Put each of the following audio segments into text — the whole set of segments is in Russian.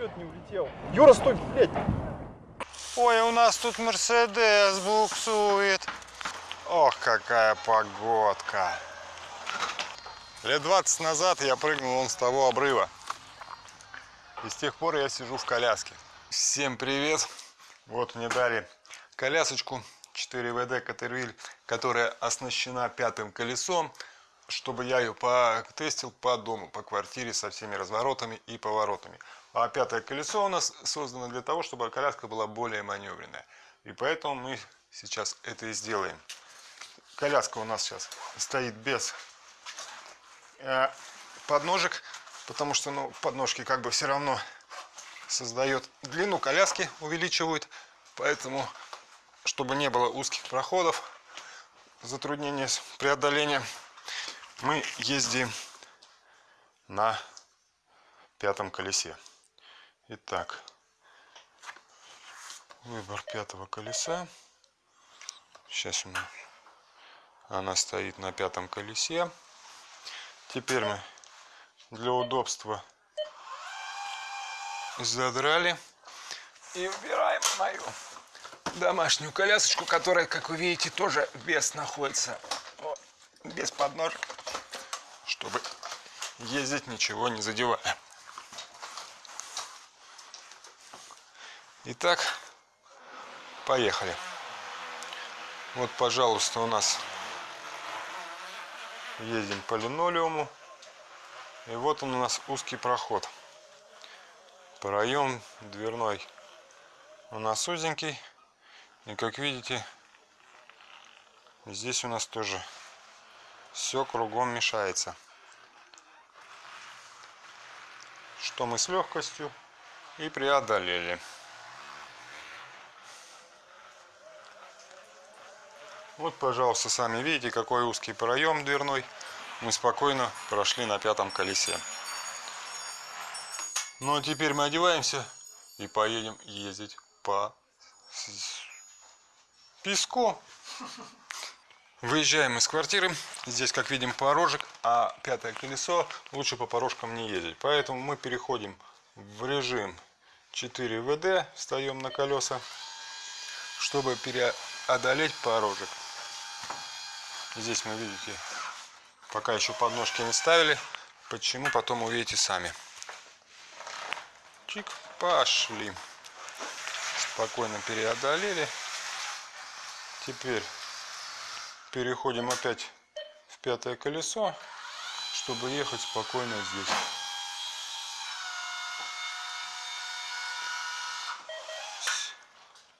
Чё-то не улетел. Юра, стой, блядь! Ой, у нас тут Мерседес буксует. Ох, какая погодка. Лет 20 назад я прыгнул вон с того обрыва. И с тех пор я сижу в коляске. Всем привет! Вот мне дали колясочку 4WD Катервиль, которая оснащена пятым колесом, чтобы я ее потестил по дому, по квартире со всеми разворотами и поворотами. А пятое колесо у нас создано для того, чтобы коляска была более маневренная. И поэтому мы сейчас это и сделаем. Коляска у нас сейчас стоит без э, подножек, потому что ну, подножки как бы все равно создает длину коляски, увеличивают. Поэтому, чтобы не было узких проходов, затруднения с преодолением, мы ездим на пятом колесе. Итак, выбор пятого колеса. Сейчас у нас она стоит на пятом колесе. Теперь мы для удобства задрали и убираем мою домашнюю колясочку, которая, как вы видите, тоже без находится, без подножек, чтобы ездить ничего не задевая. Итак, поехали. Вот, пожалуйста, у нас ездим по линолеуму. И вот он у нас узкий проход. Проем дверной у нас узенький. И как видите, здесь у нас тоже все кругом мешается. Что мы с легкостью и преодолели. Вот, пожалуйста, сами видите, какой узкий проем дверной. Мы спокойно прошли на пятом колесе. Ну а теперь мы одеваемся и поедем ездить по песку. Выезжаем из квартиры. Здесь, как видим, порожек, а пятое колесо лучше по порожкам не ездить. Поэтому мы переходим в режим 4 ВД, встаем на колеса, чтобы преодолеть порожек. Здесь мы видите, пока еще подножки не ставили. Почему, потом увидите сами. Чик, пошли. Спокойно переодолели. Теперь переходим опять в пятое колесо, чтобы ехать спокойно здесь.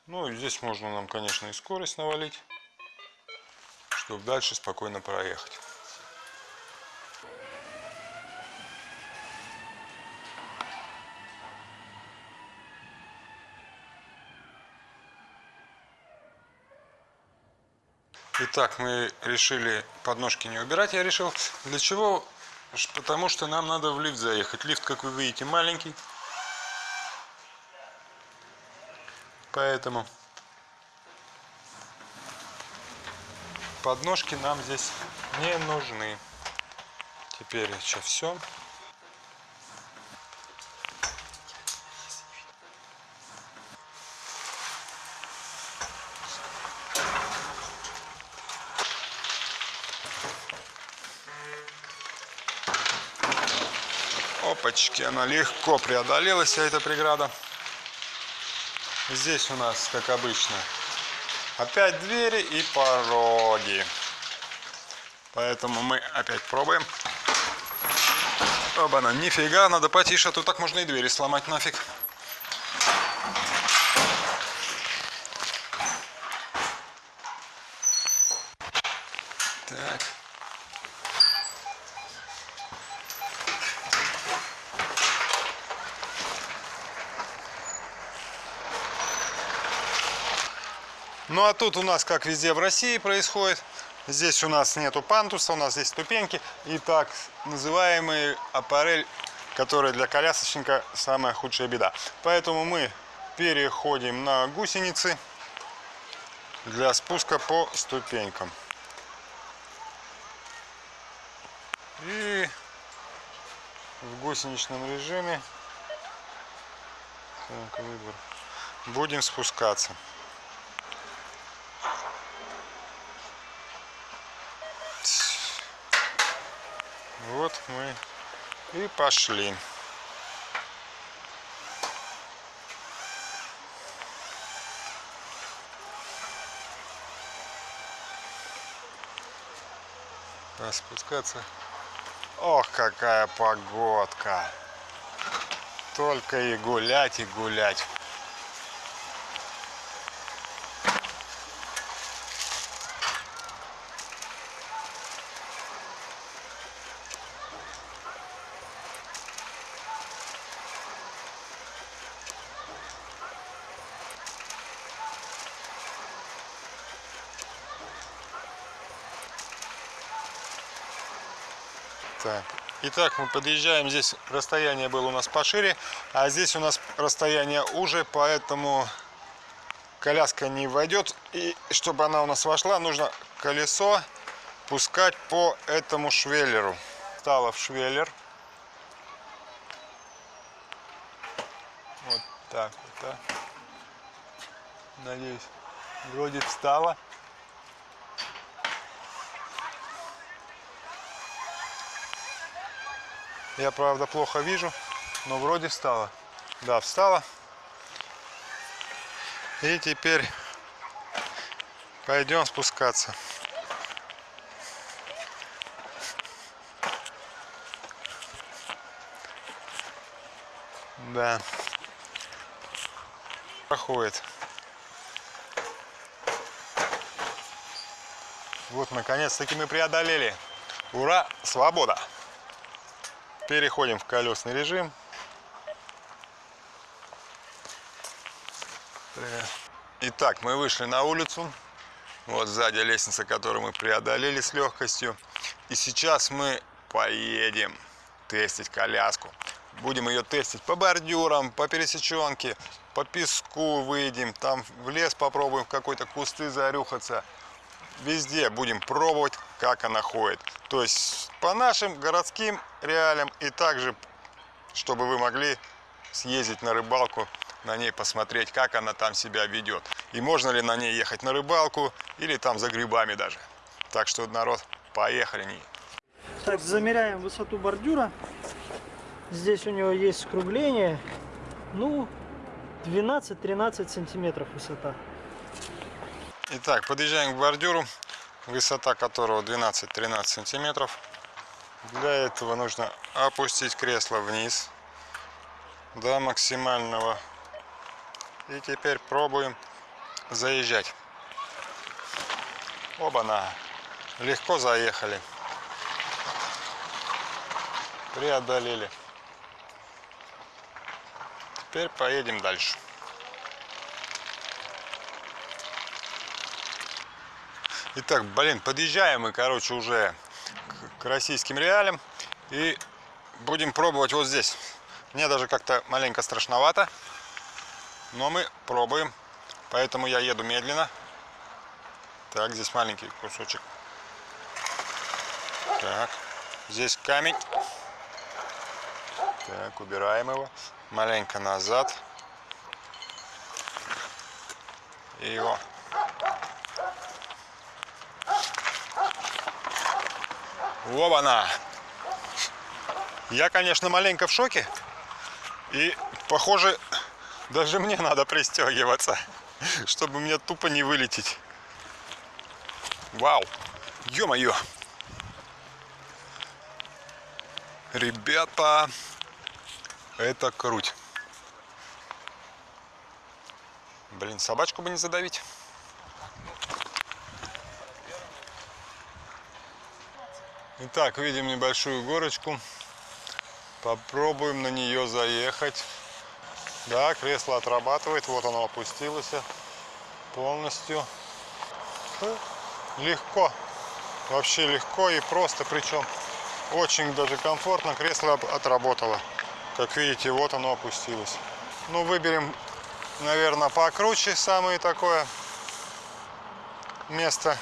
Ну и здесь можно нам, конечно, и скорость навалить чтобы дальше спокойно проехать. Итак, мы решили подножки не убирать, я решил. Для чего? Потому что нам надо в лифт заехать. Лифт, как вы видите, маленький. Поэтому подножки нам здесь не нужны. Теперь еще все. Опачки, она легко преодолела вся эта преграда. Здесь у нас, как обычно, Опять двери и пороги. Поэтому мы опять пробуем. Оба-на, нифига, надо потише, а то так можно и двери сломать нафиг. А тут у нас, как везде в России происходит, здесь у нас нету пантуса, у нас здесь ступеньки и так называемый аппарель, который для колясочника самая худшая беда. Поэтому мы переходим на гусеницы для спуска по ступенькам. И в гусеничном режиме Так, выбор. Будем спускаться. Вот мы и пошли. А спускаться. Ох, какая погодка. Только и гулять, и гулять. Так. Итак, мы подъезжаем. Здесь расстояние было у нас пошире, а здесь у нас расстояние уже, поэтому коляска не войдет. И чтобы она у нас вошла, нужно колесо пускать по этому швеллеру. Стало в швеллер. Вот так вот, да. Надеюсь, вроде встала. Я, правда, плохо вижу, но вроде встала. Да, встала. И теперь пойдем спускаться. Да. Проходит. Вот, наконец-таки мы преодолели. Ура! Свобода! Переходим в колесный режим. Итак, мы вышли на улицу. Вот сзади лестница, которую мы преодолели с легкостью. И сейчас мы поедем тестить коляску. Будем ее тестить по бордюрам, по пересеченке, по песку выйдем, там в лес попробуем в какой-то кусты зарюхаться. Везде будем пробовать, как она ходит. То есть по нашим городским реалиям и также, чтобы вы могли съездить на рыбалку, на ней посмотреть, как она там себя ведет. И можно ли на ней ехать на рыбалку или там за грибами даже. Так что, народ, поехали. Так, замеряем высоту бордюра. Здесь у него есть скругление. Ну, 12-13 сантиметров высота. Итак, подъезжаем к бордюру, высота которого 12-13 сантиметров. Для этого нужно опустить кресло вниз до максимального. И теперь пробуем заезжать. Оба-на! Легко заехали. Преодолели. Теперь поедем дальше. Итак, блин, подъезжаем мы, короче, уже к российским реалиям. И будем пробовать вот здесь. Мне даже как-то маленько страшновато. Но мы пробуем. Поэтому я еду медленно. Так, здесь маленький кусочек. Так, здесь камень. Так, убираем его. Маленько назад. И его Оба-на! Я, конечно, маленько в шоке. И, похоже, даже мне надо пристегиваться, чтобы мне тупо не вылететь. Вау! Ё-моё! Ребята, это круть. Блин, собачку бы не задавить. Итак, видим небольшую горочку. Попробуем на нее заехать. Да, кресло отрабатывает. Вот оно опустилось полностью. Легко. Вообще легко и просто. Причем очень даже комфортно. Кресло отработало. Как видите, вот оно опустилось. Ну, выберем, наверное, покруче самое такое место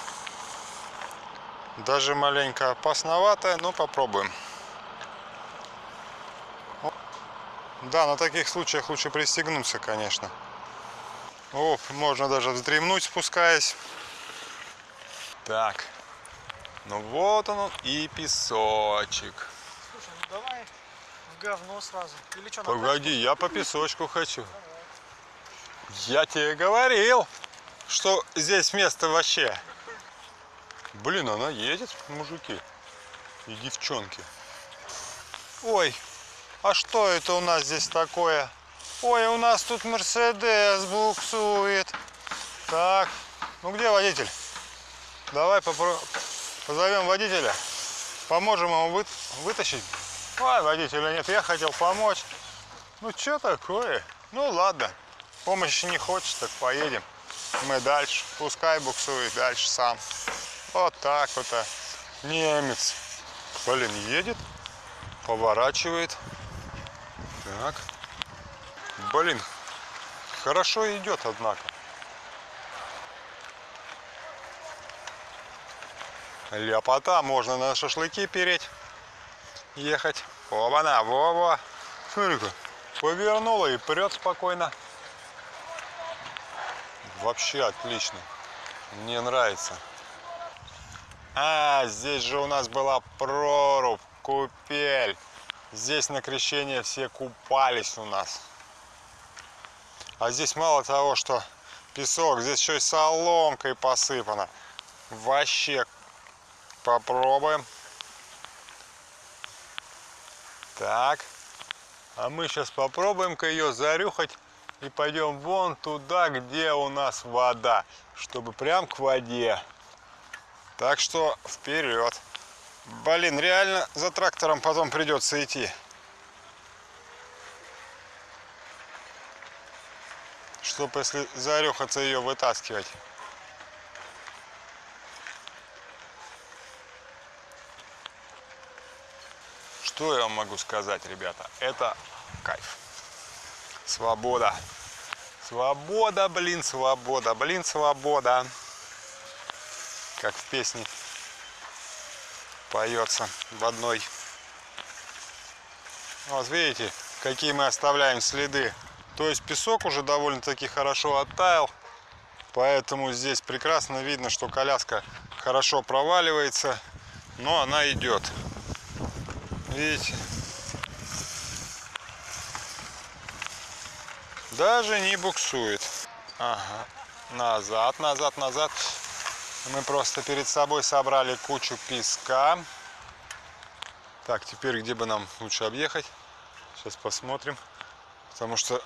даже маленько опасноватая, но попробуем. Да, на таких случаях лучше пристегнуться, конечно. Оп, можно даже вздремнуть, спускаясь. Так. Ну вот он и песочек. Слушай, ну давай в говно сразу. Или что, Погоди, я по песочку хочу. Я тебе говорил, что здесь место вообще. Блин, она едет, мужики и девчонки. Ой, а что это у нас здесь такое? Ой, у нас тут Мерседес буксует. Так, ну где водитель? Давай попро... позовем водителя. Поможем ему вы... вытащить. Ой, водителя нет, я хотел помочь. Ну что такое? Ну ладно, помощи не хочешь, так поедем. Мы дальше, пускай буксует дальше сам. Вот так вот. а. Немец. Блин, едет, поворачивает. Так. Блин, хорошо идет, однако. Ляпота, можно на шашлыки переть, ехать. Оба-на, во-во. Смотри-ка, повернула и прет спокойно. Вообще отлично. Мне нравится. А, здесь же у нас была прорубь, купель. Здесь на крещение все купались у нас. А здесь мало того, что песок, здесь еще и соломкой посыпано. Вообще попробуем. Так. А мы сейчас попробуем-ка ее зарюхать и пойдем вон туда, где у нас вода, чтобы прям к воде. Так что вперед. Блин, реально за трактором потом придется идти. Чтобы если зарехаться ее вытаскивать. Что я вам могу сказать, ребята? Это кайф. Свобода. Свобода, блин, свобода, блин, свобода. Как в песне поется в одной. Вот видите, какие мы оставляем следы. То есть песок уже довольно-таки хорошо оттаял. Поэтому здесь прекрасно видно, что коляска хорошо проваливается, но она идет. Видите? Даже не буксует. Ага. Назад, назад, назад. Мы просто перед собой собрали кучу песка. Так, теперь где бы нам лучше объехать? Сейчас посмотрим. Потому что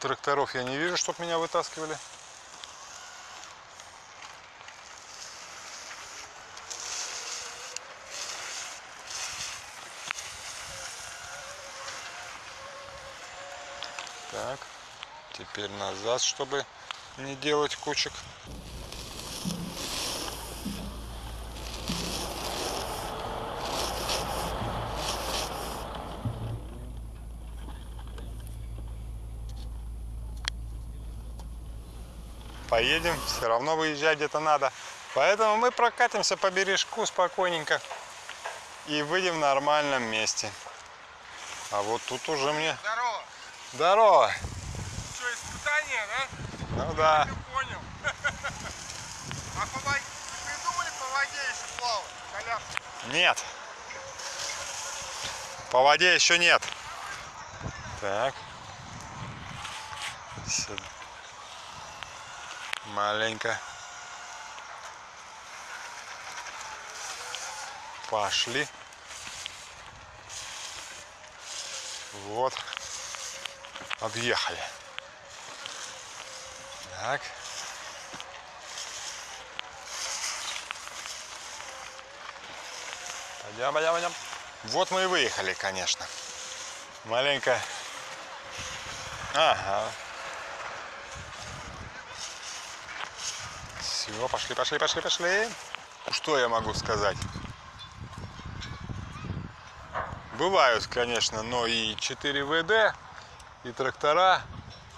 тракторов я не вижу, чтобы меня вытаскивали. Так, теперь назад, чтобы не делать кучек. Поедем, все равно выезжать где-то надо. Поэтому мы прокатимся по бережку спокойненько и выйдем в нормальном месте. А вот тут уже мне... Здорово. Здорово! Что, испытание, да? Ну да. Я понял. А по воде... Придумали по воде еще плавать? Коляска. Нет. По воде еще нет. Так. Сюда. Маленько. Пошли. Вот. Объехали. Так. Пойдем, пойдем, пойдем. Вот мы и выехали, конечно. Маленько. Ага. Все, пошли, пошли, пошли, пошли. Что я могу сказать? Бывают, конечно, но и 4 ВД, и трактора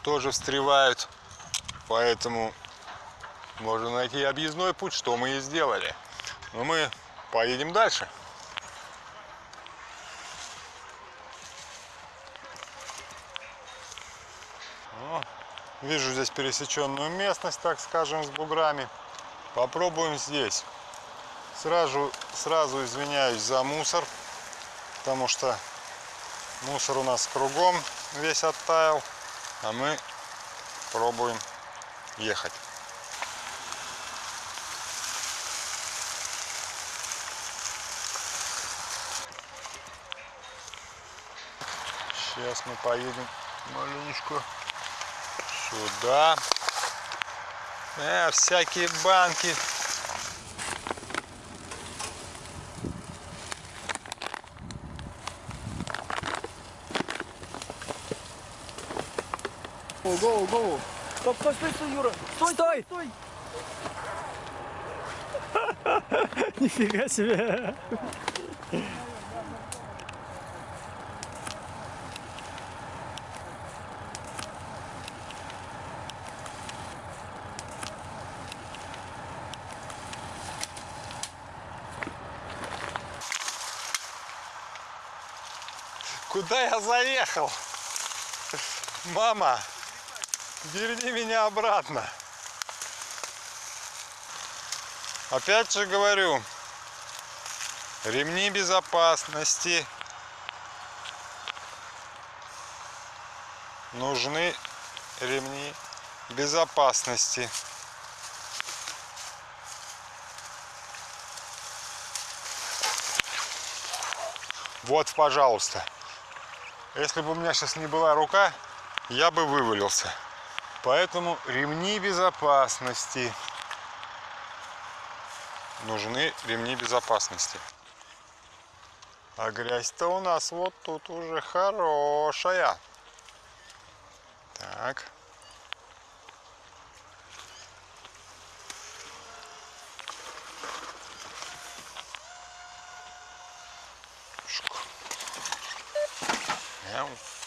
тоже встревают. Поэтому можно найти объездной путь, что мы и сделали. Но мы поедем дальше. Вижу здесь пересеченную местность, так скажем, с буграми. Попробуем здесь. Сразу, сразу извиняюсь за мусор, потому что мусор у нас кругом весь оттаял, а мы пробуем ехать. Сейчас мы поедем маленечко сюда. Э, всякие банки. Гоу, гоу, гоу. Стоп, стой, стой, стой, Юра. Стой, стой. стой. Нифига себе. Куда я заехал? Мама, верни меня обратно. Опять же говорю, ремни безопасности нужны ремни безопасности. Вот, пожалуйста. Если бы у меня сейчас не была рука, я бы вывалился. Поэтому ремни безопасности. Нужны ремни безопасности. А грязь-то у нас вот тут уже хорошая. Так.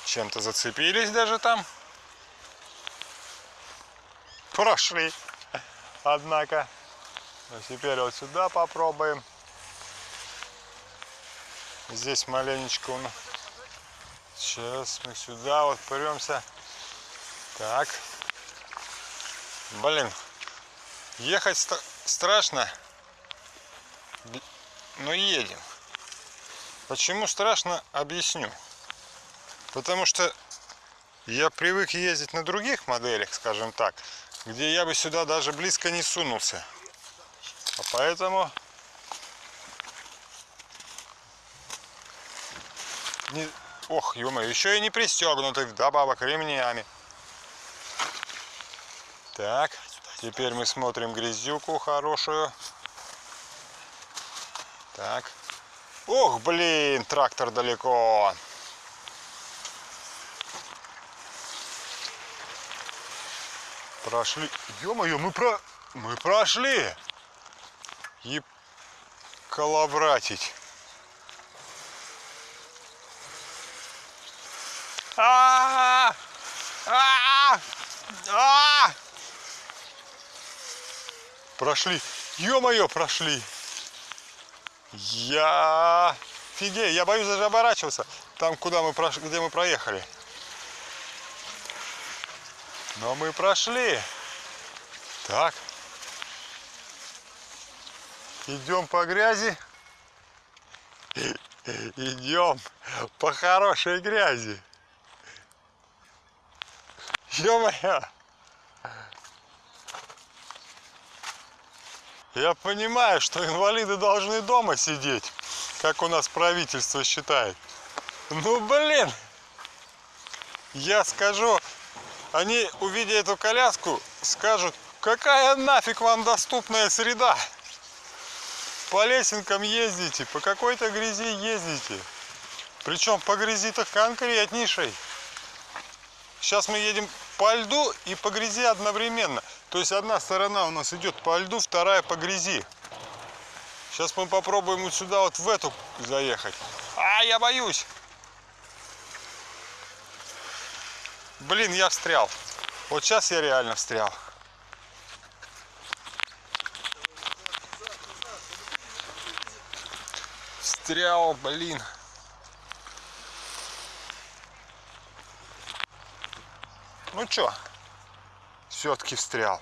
Чем-то зацепились даже там. Прошли. Однако. А теперь вот сюда попробуем. Здесь маленечко. Сейчас мы сюда вот премся. Так. Блин. Ехать ста- страшно. Но едем. Почему страшно, объясню. Потому что я привык ездить на других моделях, скажем так, где я бы сюда даже близко не сунулся. А поэтому не... Ох, ё еще и не пристегнутый вдобавок ремнями. Так, теперь мы смотрим грязюку хорошую. Так. Ох, блин, трактор далеко. Прошли. Ё-моё, мы про... Мы прошли. И коловратить. А! А! А! Прошли. Ё-моё, прошли. Я... Фигей, я боюсь даже оборачиваться. Там, куда мы прош... где мы проехали. Но мы прошли. Так. Идем по грязи. Идем по хорошей грязи. Ё-моё! Я понимаю, что инвалиды должны дома сидеть, как у нас правительство считает. Ну, блин! Я скажу, они, увидя эту коляску, скажут, какая нафиг вам доступная среда? По лесенкам ездите, по какой-то грязи ездите. Причем по грязи-то конкретнейшей. Сейчас мы едем по льду и по грязи одновременно. То есть одна сторона у нас идет по льду, вторая по грязи. Сейчас мы попробуем вот сюда, вот в эту заехать. А, я боюсь. Блин, я встрял. Вот сейчас я реально встрял. Встрял, блин. Ну чё, все-таки встрял.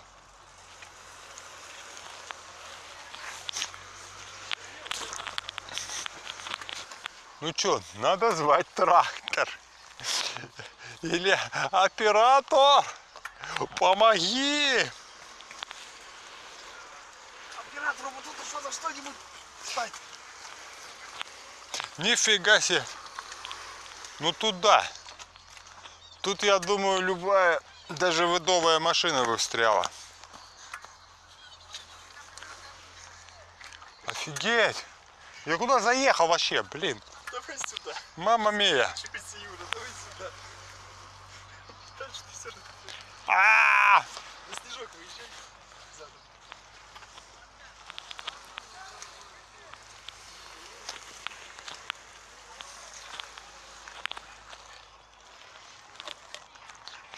Ну что, надо звать трактор. Или оператор, помоги. Оператору вот тут что-то что-нибудь стать. Нифига себе. Ну тут да. Тут, я думаю, любая, даже выдовая машина бы встряла. Офигеть. Я куда заехал вообще, блин? Давай сюда. Мама мия. Чуть Юра, давай сюда. Дальше ты все равно. А! На снежок выезжай. Задом.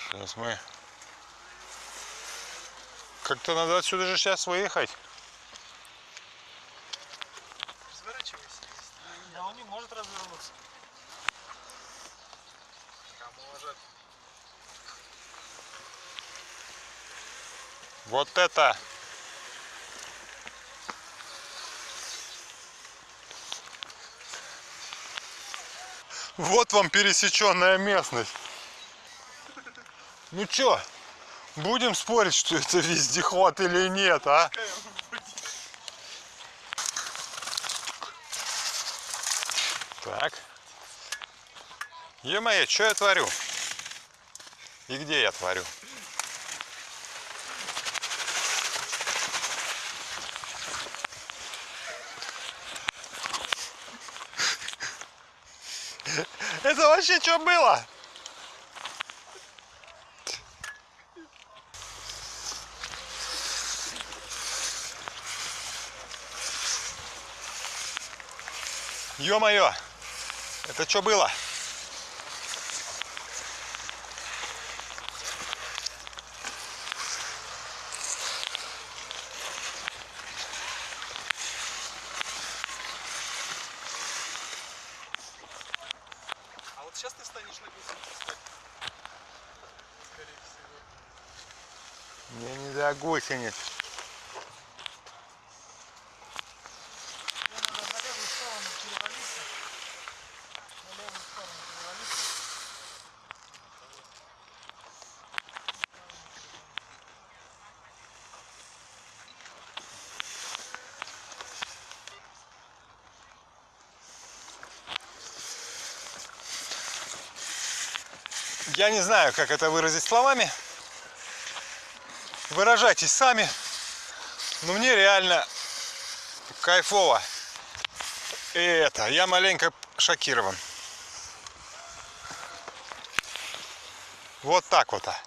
Сейчас мы... Как-то надо отсюда же сейчас выехать. Разворачивайся. Да он не может развернуться. А может. Вот это. Вот вам пересеченная местность. Ну чё, будем спорить, что это вездеход или нет, а? Так. Е-мое, что я творю? И где я творю? Это вообще что было? Ё-моё! Это что было? Сейчас ты станешь на гусеницу. Скорее всего. Мне не для гусениц. Мне надо на левую сторону перевалиться. На левую сторону перевалиться. Я не знаю, как это выразить словами. Выражайтесь сами. Но мне реально кайфово. И это, я маленько шокирован. Вот так вот. а.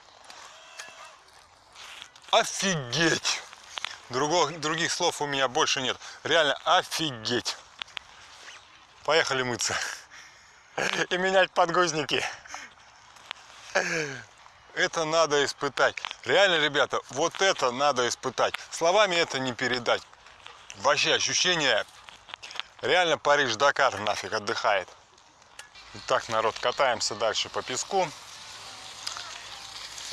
Офигеть! Другого, других слов у меня больше нет. Реально офигеть. Поехали мыться. И менять подгузники. Это надо испытать. Реально, ребята, вот это надо испытать. Словами это не передать. Вообще ощущение, реально Париж-Дакар нафиг отдыхает. Итак, народ, катаемся дальше по песку.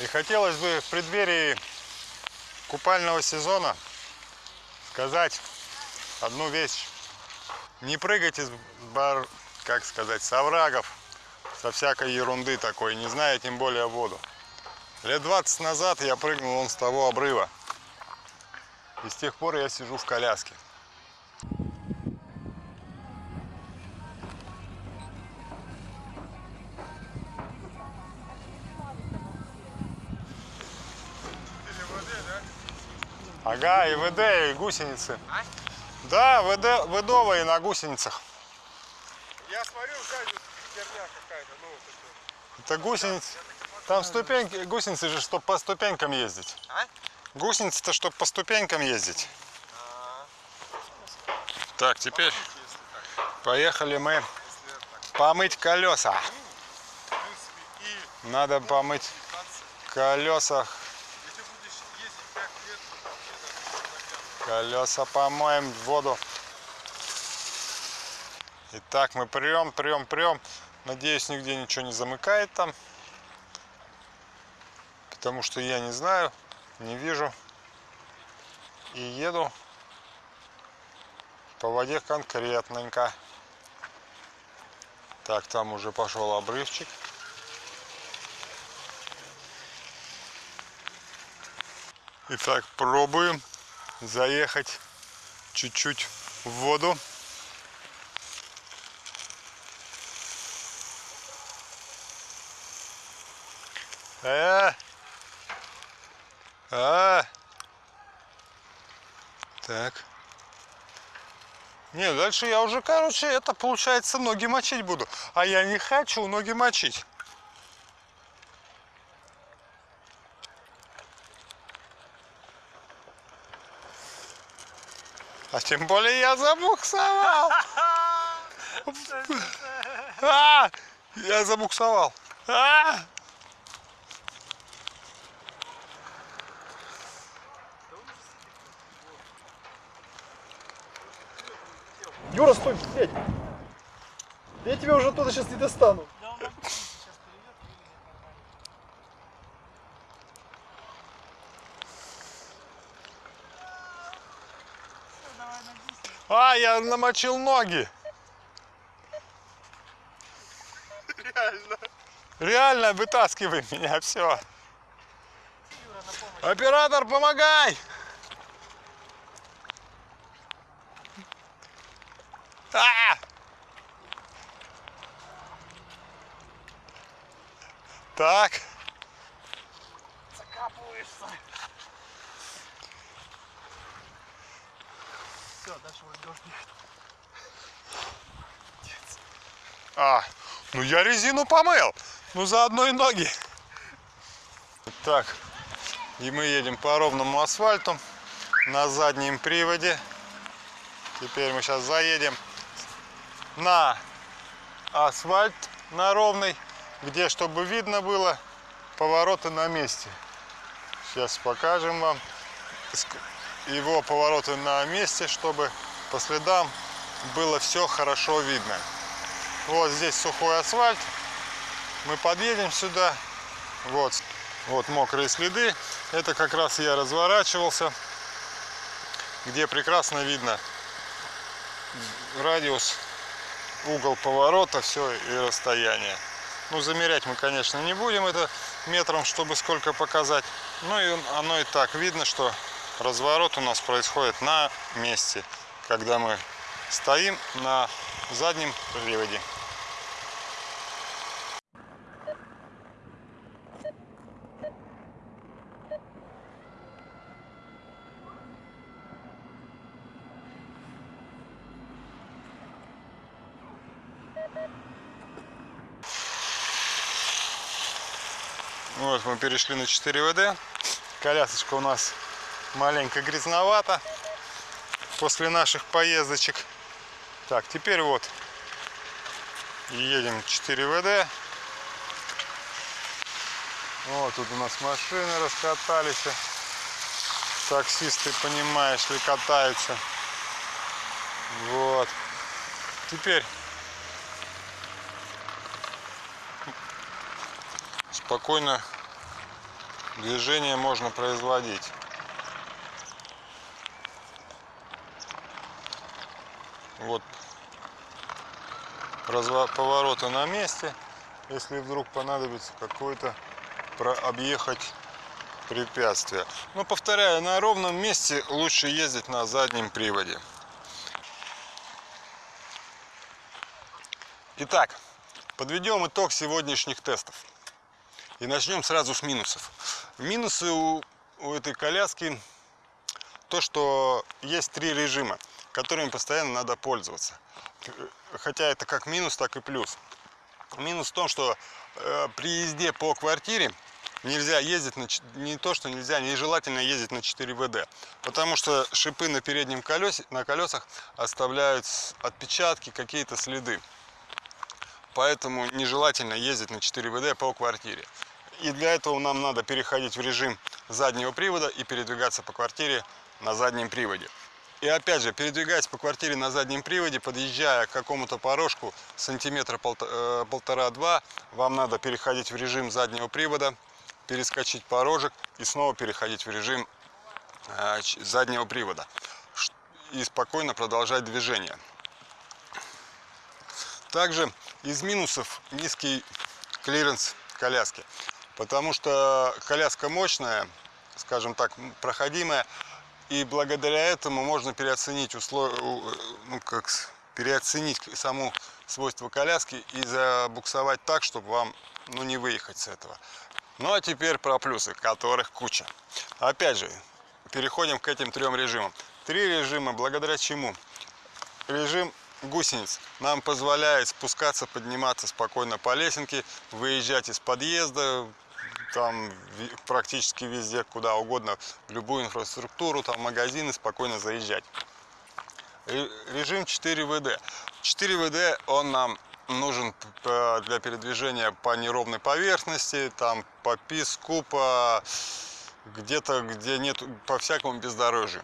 И хотелось бы в преддверии купального сезона сказать одну вещь. Не прыгайте с бар, как сказать, с оврагов, со всякой ерунды такой, не зная тем более воду. Лет 20 назад я прыгнул вон с того обрыва. И с тех пор я сижу в коляске. Ага, и ВД, и гусеницы. А? Да, ВД, ВДовые на гусеницах. Я смотрю, вот херня какая-то, ну вот это. Это гусеницы. Там ступеньки, гусеницы же, чтобы по ступенькам ездить. А? Гусеницы-то, чтобы по ступенькам ездить. А, Так, теперь если так, поехали мы помыть колеса. И Надо помыть 15. колеса. Если будешь ездить 5 лет, то вообще даже Колеса помоем в воду. Итак, мы прем, прем, прем. Надеюсь, нигде ничего не замыкает там. Потому что я не знаю. не вижу. И еду по воде конкретненько. Так, там уже пошел обрывчик. Итак, пробуем заехать чуть-чуть в воду. Э! А! Так. Не, дальше я уже, короче, это получается ноги мочить буду. А я не хочу ноги мочить. А тем более я забуксовал. А! Я забуксовал. А! Юра, стой, блядь! Я тебя уже оттуда сейчас не достану. Да он нам сейчас перейдет и вылезет нормально. Всё, давай на 10. А, я намочил ноги. Реально. Реально, вытаскивай меня, все. Юра на помощь. Оператор, помогай! А! Так, Закапываешься. Все, дальше вот дождь. а, ну я резину помыл, ну заодно и ноги. Так, и мы едем по ровному асфальту на заднем приводе. Теперь мы сейчас заедем на асфальт, на ровный, где, чтобы видно было, повороты на месте. Сейчас покажем вам его повороты на месте, чтобы по следам было все хорошо видно. Вот здесь сухой асфальт. Мы подъедем сюда. Вот, вот мокрые следы. Это как раз я разворачивался, где прекрасно видно радиус, угол поворота, все и расстояние. Ну, замерять мы, конечно, не будем это метром, чтобы сколько показать. Ну и оно и так видно, что разворот у нас происходит на месте, когда мы стоим на заднем приводе. Вот мы перешли на 4 ВД. Колясочка у нас маленько грязновата после наших поездочек. Так, теперь вот едем 4 ВД. Вот тут у нас машины раскатались. Таксисты, понимаешь ли, катаются. Вот. Теперь спокойно движение можно производить. Вот повороты на месте. Если вдруг понадобится какой-то про- объехать препятствие. Но повторяю, на ровном месте лучше ездить на заднем приводе. Итак, подведем итог сегодняшних тестов. И начнем сразу с минусов. Минусы у, у этой коляски то, что есть три режима, которыми постоянно надо пользоваться. Хотя это как минус, так и плюс. Минус в том, что э, при езде по квартире нельзя ездить на не то, что нельзя, нежелательно ездить на 4 ВД, потому что шипы на переднем колесе, на колесах оставляют отпечатки, какие-то следы. Поэтому нежелательно ездить на 4 ВД по квартире. И для этого нам надо переходить в режим заднего привода и передвигаться по квартире на заднем приводе. И опять же, передвигаясь по квартире на заднем приводе, подъезжая к какому-то порожку сантиметра э, полтора-два, вам надо переходить в режим заднего привода, перескочить порожек и снова переходить в режим э, заднего привода и спокойно продолжать движение. Также из минусов низкий клиренс коляски, потому что коляска мощная, скажем так, проходимая, и благодаря этому можно переоценить услов... ну, как переоценить саму свойства коляски и забуксовать так, чтобы вам ну, не выехать с этого. Ну а теперь про плюсы, которых куча. Опять же, переходим к этим трем режимам. Три режима, благодаря чему? Режим гусениц нам позволяет спускаться, подниматься спокойно по лесенке, выезжать из подъезда, там практически везде, куда угодно, в любую инфраструктуру, там магазины, спокойно заезжать. Ре- Режим 4 ВД. 4 ВД он нам нужен для передвижения по неровной поверхности, там по песку, по где-то, где нет, по всякому бездорожью.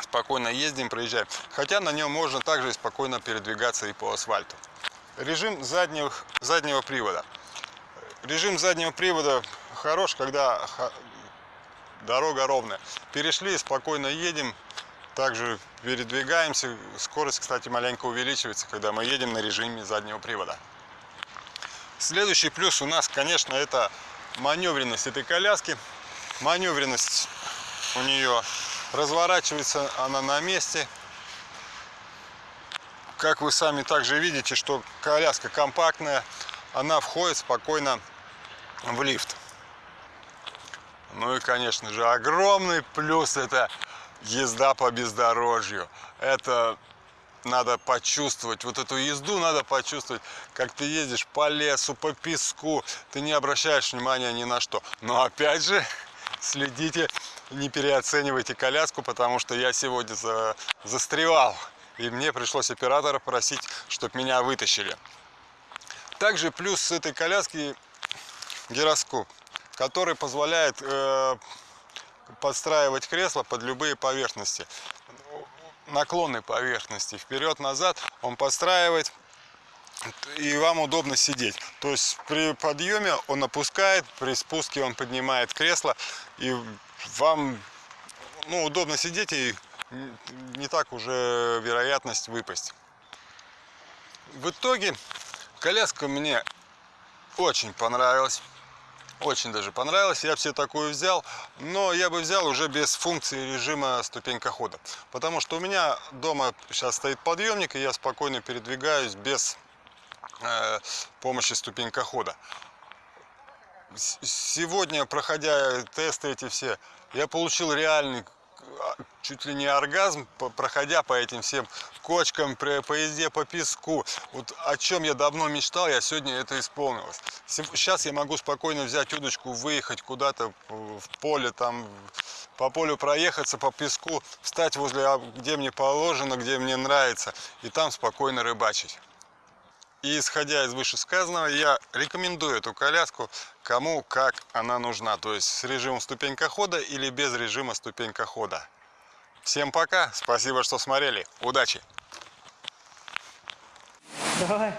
Спокойно ездим, проезжаем. Хотя на нем можно также спокойно передвигаться и по асфальту. Режим заднего, заднего привода. Режим заднего привода хорош, когда дорога ровная. Перешли, спокойно едем, также передвигаемся. Скорость, кстати, маленько увеличивается, когда мы едем на режиме заднего привода. Следующий плюс у нас, конечно, это маневренность этой коляски. Маневренность у нее разворачивается она на месте. Как вы сами также видите, что коляска компактная, она входит спокойно в лифт. Ну и, конечно же, огромный плюс это езда по бездорожью. Это надо почувствовать, вот эту езду надо почувствовать, как ты ездишь по лесу, по песку, ты не обращаешь внимания ни на что. Но опять же, следите, не переоценивайте коляску, потому что я сегодня за- застревал, и мне пришлось оператора просить, чтобы меня вытащили. Также плюс с этой коляски гироскоп, который позволяет э, подстраивать кресло под любые поверхности. Наклонной поверхности, вперед-назад он подстраивает, и вам удобно сидеть. То есть при подъеме он опускает, при спуске он поднимает кресло, и вам ну, удобно сидеть, и не так уже вероятность выпасть. В итоге коляска мне очень понравилась. Очень даже понравилось. Я бы себе такую взял, но я бы взял уже без функции режима ступенька хода. Потому что у меня дома сейчас стоит подъемник, и я спокойно передвигаюсь без э, помощи ступенька хода. С- Сегодня, проходя тесты эти все, я получил реальный чуть ли не оргазм, проходя по этим всем кочкам, по езде по песку. Вот о чем я давно мечтал, я сегодня это исполнилось. Сейчас я могу спокойно взять удочку, выехать куда-то в поле, там по полю проехаться, по песку, встать возле, а, где мне положено, где мне нравится, и там спокойно рыбачить. И исходя из вышесказанного, я рекомендую эту коляску кому как она нужна. То есть с режимом ступенька хода или без режима ступенька хода. Всем пока, спасибо, что смотрели. Удачи! Давай.